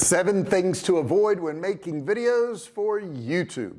seven things to avoid when making videos for YouTube.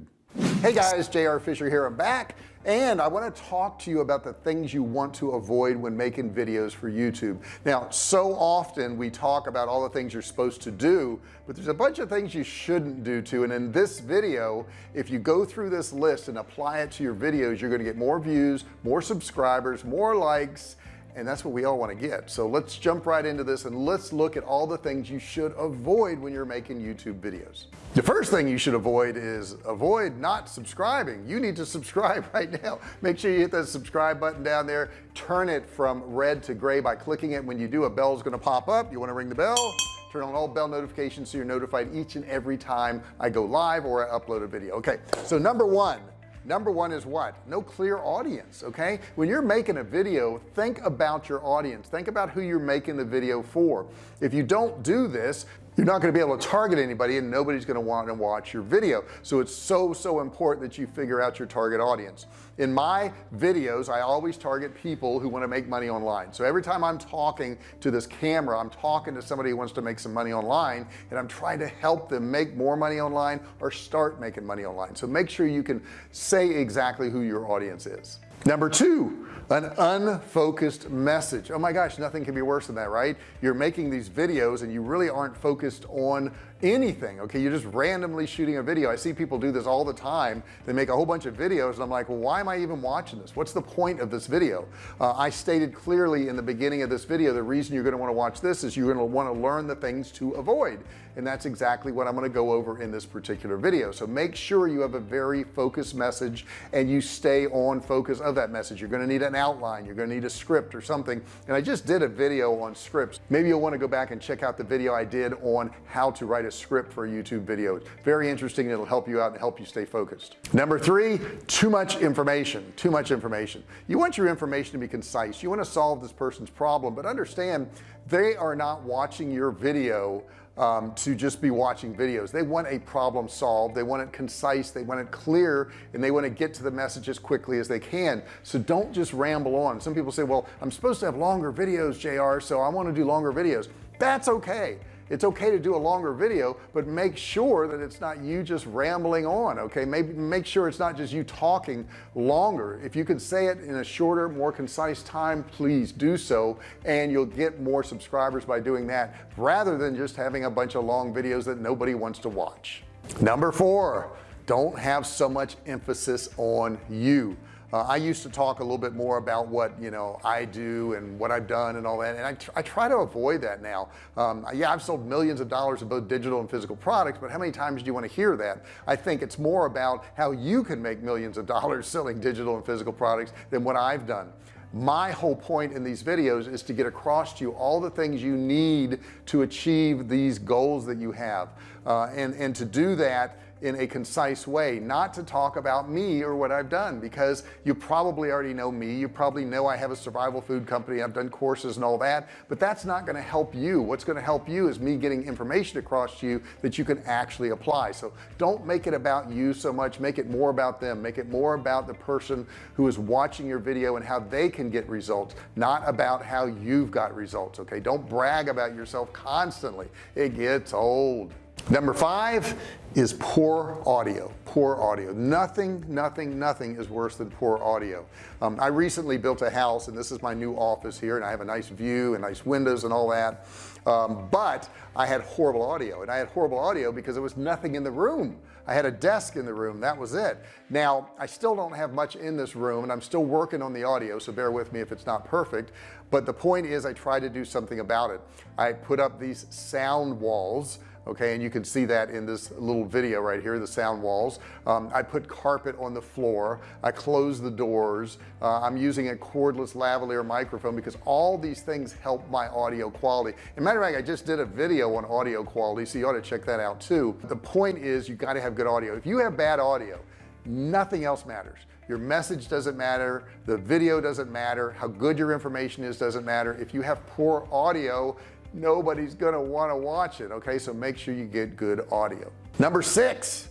Hey guys JR Fisher here. I'm back and I want to talk to you about the things you want to avoid when making videos for YouTube. Now so often we talk about all the things you're supposed to do but there's a bunch of things you shouldn't do too. And in this video if you go through this list and apply it to your videos you're going to get more views more subscribers more likes and that's what we all want to get. So let's jump right into this and let's look at all the things you should avoid when you're making YouTube videos. The first thing you should avoid is avoid not subscribing. You need to subscribe right now. Make sure you hit that subscribe button down there. Turn it from red to gray by clicking it. When you do a bell is going to pop up. You want to ring the bell? Turn on all bell notifications so you're notified each and every time I go live or I upload a video. Okay so number one number one is what? No clear audience okay? When you're making a video think about your audience. Think about who you're making the video for. If you don't do this you're not going to be able to target anybody and nobody's going to want to watch your video. So it's so so important that you figure out your target audience. In my videos I always target people who want to make money online. So every time I'm talking to this camera I'm talking to somebody who wants to make some money online and I'm trying to help them make more money online or start making money online. So make sure you can say exactly who your audience is number two an unfocused message. Oh my gosh nothing can be worse than that right? You're making these videos and you really aren't focused on anything okay? You're just randomly shooting a video. I see people do this all the time. They make a whole bunch of videos and I'm like well why am I even watching this? What's the point of this video? Uh, I stated clearly in the beginning of this video the reason you're going to want to watch this is you're going to want to learn the things to avoid. And that's exactly what I'm going to go over in this particular video. So make sure you have a very focused message and you stay on focus of that message. You're going to need an outline. You're going to need a script or something. And I just did a video on scripts. Maybe you'll want to go back and check out the video I did on how to write a script for a YouTube video. Very interesting it'll help you out and help you stay focused. Number three too much information too much information. You want your information to be concise. You want to solve this person's problem but understand they are not watching your video um, to just be watching videos. They want a problem solved they want it concise they want it clear and they want to get to the message as quickly as they can. So don't just ramble on. Some people say well I'm supposed to have longer videos JR so I want to do longer videos. That's okay it's okay to do a longer video but make sure that it's not you just rambling on okay? Maybe make sure it's not just you talking longer. If you can say it in a shorter more concise time please do so and you'll get more subscribers by doing that rather than just having a bunch of long videos that nobody wants to watch. Number four don't have so much emphasis on you uh, I used to talk a little bit more about what you know I do and what I've done and all that and I, tr I try to avoid that now. Um, yeah I've sold millions of dollars of both digital and physical products but how many times do you want to hear that? I think it's more about how you can make millions of dollars selling digital and physical products than what I've done. My whole point in these videos is to get across to you all the things you need to achieve these goals that you have. Uh, and and to do that in a concise way not to talk about me or what I've done because you probably already know me. You probably know I have a survival food company. I've done courses and all that. But that's not going to help you. What's going to help you is me getting information across to you that you can actually apply. So don't make it about you so much. Make it more about them. Make it more about the person who is watching your video and how they can get results not about how you've got results okay? Don't brag about yourself constantly. It gets old number five is poor audio poor audio. Nothing nothing nothing is worse than poor audio. Um, I recently built a house and this is my new office here and I have a nice view and nice windows and all that. Um, but I had horrible audio and I had horrible audio because there was nothing in the room. I had a desk in the room that was it. Now I still don't have much in this room and I'm still working on the audio so bear with me if it's not perfect. But the point is I try to do something about it. I put up these sound walls okay? And you can see that in this little video right here the sound walls. Um, I put carpet on the floor. I close the doors. Uh, I'm using a cordless lavalier microphone because all these things help my audio quality. And matter of fact I just did a video on audio quality so you ought to check that out too. The point is you got to have good audio. If you have bad audio nothing else matters. Your message doesn't matter. The video doesn't matter. How good your information is doesn't matter. If you have poor audio nobody's gonna want to watch it okay? So make sure you get good audio. Number six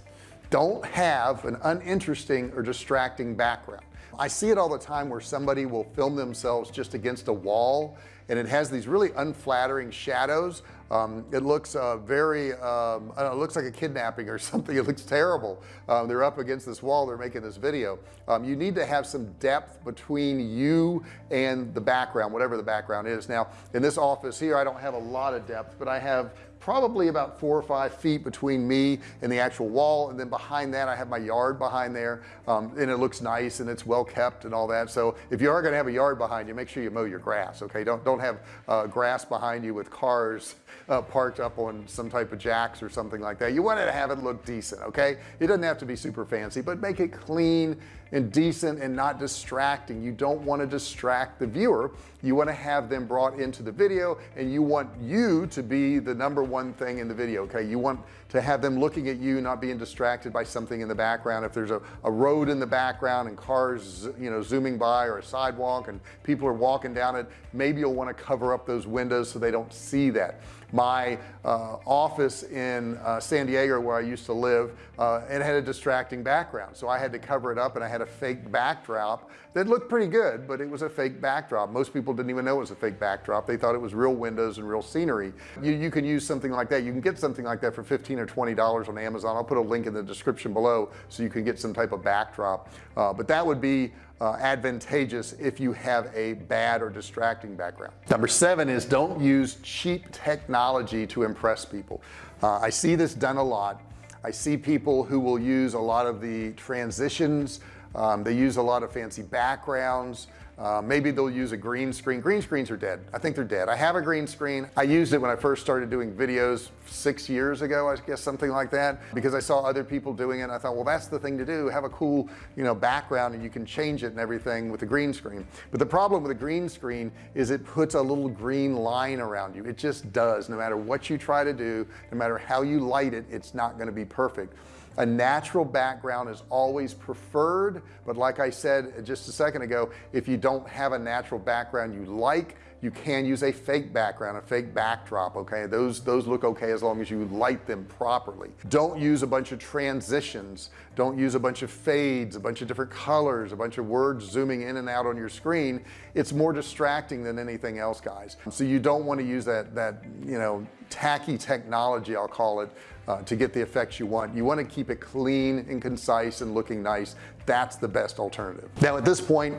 don't have an uninteresting or distracting background I see it all the time where somebody will film themselves just against a wall and it has these really unflattering shadows. Um, it looks uh, very um, know, it looks like a kidnapping or something. It looks terrible. Um, they're up against this wall they're making this video. Um, you need to have some depth between you and the background whatever the background is. Now in this office here I don't have a lot of depth but I have probably about four or five feet between me and the actual wall and then behind that I have my yard behind there um, and it looks nice and it's well kept and all that. So if you are going to have a yard behind you make sure you mow your grass okay? Don't don't have uh, grass behind you with cars uh, parked up on some type of jacks or something like that. You want to have it look decent okay? It doesn't have to be super fancy but make it clean and decent and not distracting. You don't want to distract the viewer. You want to have them brought into the video and you want you to be the number one thing in the video okay? You want to have them looking at you not being distracted by something in the background. If there's a, a road in the background and cars you know zooming by or a sidewalk and people are walking down it maybe you'll want to cover up those windows so they don't see that my uh, office in uh, San Diego where I used to live uh, it had a distracting background. So I had to cover it up and I had a fake backdrop that looked pretty good but it was a fake backdrop. Most people didn't even know it was a fake backdrop. They thought it was real windows and real scenery. You, you can use something like that. You can get something like that for 15 or 20 dollars on Amazon. I'll put a link in the description below so you can get some type of backdrop. Uh, but that would be uh, advantageous if you have a bad or distracting background. Number seven is don't use cheap technology to impress people. Uh, I see this done a lot. I see people who will use a lot of the transitions. Um, they use a lot of fancy backgrounds uh, maybe they'll use a green screen. Green screens are dead. I think they're dead. I have a green screen. I used it when I first started doing videos six years ago I guess something like that because I saw other people doing it I thought well that's the thing to do. Have a cool you know background and you can change it and everything with the green screen. But the problem with a green screen is it puts a little green line around you. It just does. No matter what you try to do no matter how you light it it's not going to be perfect a natural background is always preferred but like I said just a second ago if you don't have a natural background you like you can use a fake background a fake backdrop okay? Those those look okay as long as you light them properly. Don't use a bunch of transitions. Don't use a bunch of fades a bunch of different colors a bunch of words zooming in and out on your screen. It's more distracting than anything else guys. So you don't want to use that that you know tacky technology I'll call it uh, to get the effects you want. You want to keep it clean and concise and looking nice. That's the best alternative. Now at this point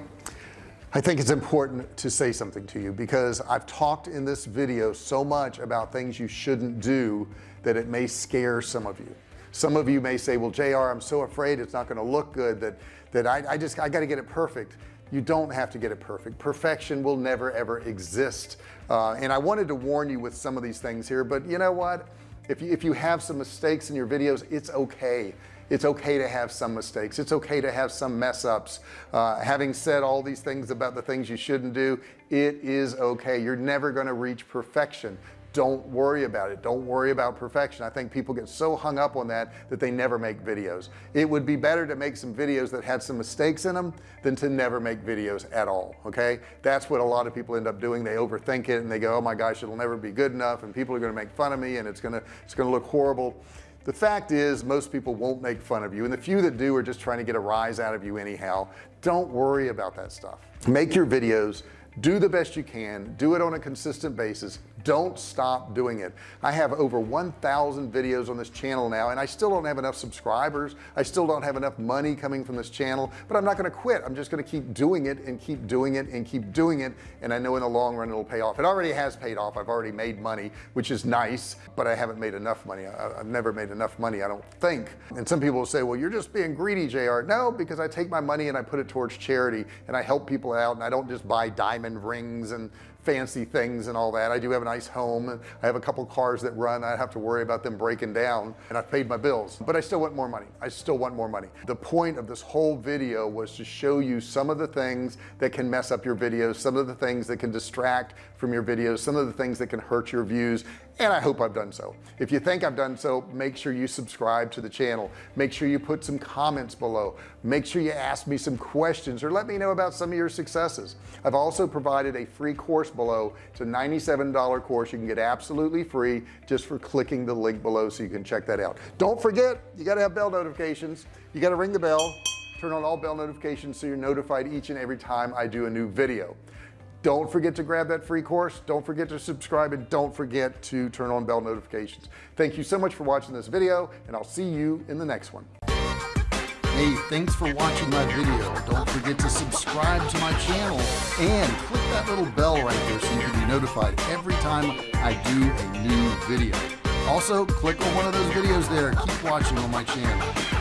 I think it's important to say something to you because I've talked in this video so much about things you shouldn't do that it may scare some of you. Some of you may say well JR I'm so afraid it's not going to look good that that I, I just I got to get it perfect you don't have to get it perfect. Perfection will never ever exist. Uh, and I wanted to warn you with some of these things here but you know what? If you, if you have some mistakes in your videos it's okay. It's okay to have some mistakes. It's okay to have some mess ups. Uh, having said all these things about the things you shouldn't do it is okay. You're never going to reach perfection don't worry about it. Don't worry about perfection. I think people get so hung up on that that they never make videos. It would be better to make some videos that had some mistakes in them than to never make videos at all okay? That's what a lot of people end up doing. They overthink it and they go oh my gosh it'll never be good enough and people are going to make fun of me and it's gonna it's gonna look horrible. The fact is most people won't make fun of you and the few that do are just trying to get a rise out of you anyhow. Don't worry about that stuff. Make your videos do the best you can. Do it on a consistent basis. Don't stop doing it. I have over 1,000 videos on this channel now and I still don't have enough subscribers. I still don't have enough money coming from this channel but I'm not going to quit. I'm just going to keep doing it and keep doing it and keep doing it and I know in the long run it'll pay off. It already has paid off. I've already made money which is nice but I haven't made enough money. I, have never made enough money I don't think. And some people will say well you're just being greedy JR no because I take my money and I put it towards charity and I help people out and I don't just buy diamond rings and fancy things and all that. I do have a nice home and I have a couple cars that run. I have to worry about them breaking down and I've paid my bills. But I still want more money. I still want more money. The point of this whole video was to show you some of the things that can mess up your videos some of the things that can distract from your videos some of the things that can hurt your views and I hope I've done so. If you think I've done so make sure you subscribe to the channel. Make sure you put some comments below. Make sure you ask me some questions or let me know about some of your successes. I've also provided a free course below. It's a $97 course. You can get absolutely free just for clicking the link below so you can check that out. Don't forget you got to have bell notifications. You got to ring the bell. Turn on all bell notifications so you're notified each and every time I do a new video. Don't forget to grab that free course. Don't forget to subscribe and don't forget to turn on bell notifications. Thank you so much for watching this video and I'll see you in the next one Hey, thanks for watching my video. Don't forget to subscribe to my channel and click that little bell right there so you can be notified every time I do a new video. Also, click on one of those videos there. Keep watching on my channel.